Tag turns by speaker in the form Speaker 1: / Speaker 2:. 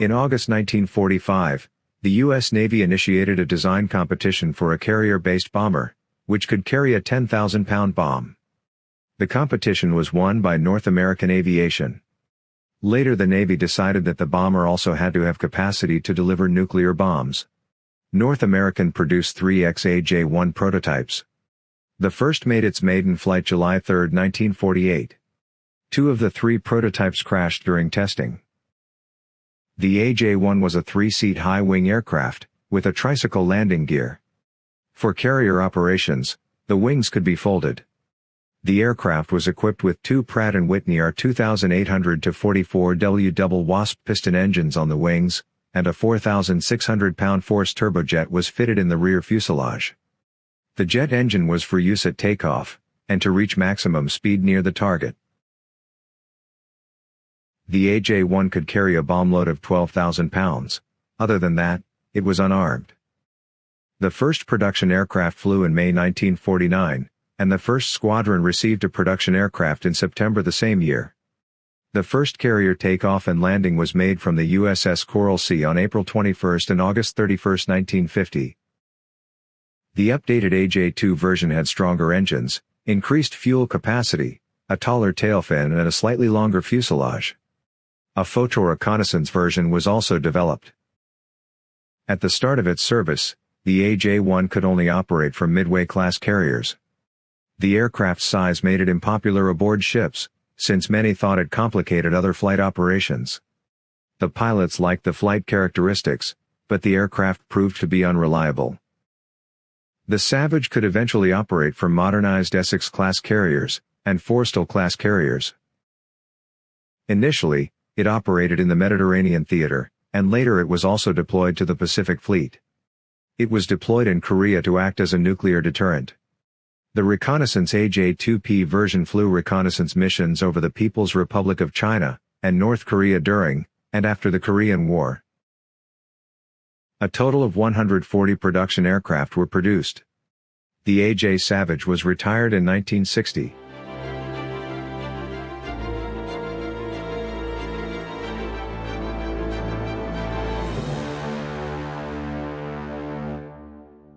Speaker 1: In August 1945, the U.S. Navy initiated a design competition for a carrier-based bomber, which could carry a 10,000-pound bomb. The competition was won by North American Aviation. Later the Navy decided that the bomber also had to have capacity to deliver nuclear bombs. North American produced three XAJ-1 prototypes. The first made its maiden flight July 3, 1948. Two of the three prototypes crashed during testing. The AJ-1 was a three-seat high-wing aircraft, with a tricycle landing gear. For carrier operations, the wings could be folded. The aircraft was equipped with two Pratt & Whitney R2800-44W double Wasp piston engines on the wings, and a 4,600-pound force turbojet was fitted in the rear fuselage. The jet engine was for use at takeoff, and to reach maximum speed near the target. The AJ-1 could carry a bomb load of 12,000 pounds. Other than that, it was unarmed. The first production aircraft flew in May 1949, and the first squadron received a production aircraft in September the same year. The first carrier takeoff and landing was made from the USS Coral Sea on April 21 and August 31, 1950. The updated AJ-2 version had stronger engines, increased fuel capacity, a taller tail fin and a slightly longer fuselage. A photo reconnaissance version was also developed. At the start of its service, the AJ-1 could only operate from Midway-class carriers. The aircraft's size made it unpopular aboard ships, since many thought it complicated other flight operations. The pilots liked the flight characteristics, but the aircraft proved to be unreliable. The Savage could eventually operate from modernized Essex-class carriers, and Forrestal-class carriers. Initially, it operated in the Mediterranean theater, and later it was also deployed to the Pacific Fleet. It was deployed in Korea to act as a nuclear deterrent. The reconnaissance AJ-2P version flew reconnaissance missions over the People's Republic of China, and North Korea during, and after the Korean War. A total of 140 production aircraft were produced. The AJ Savage was retired in 1960.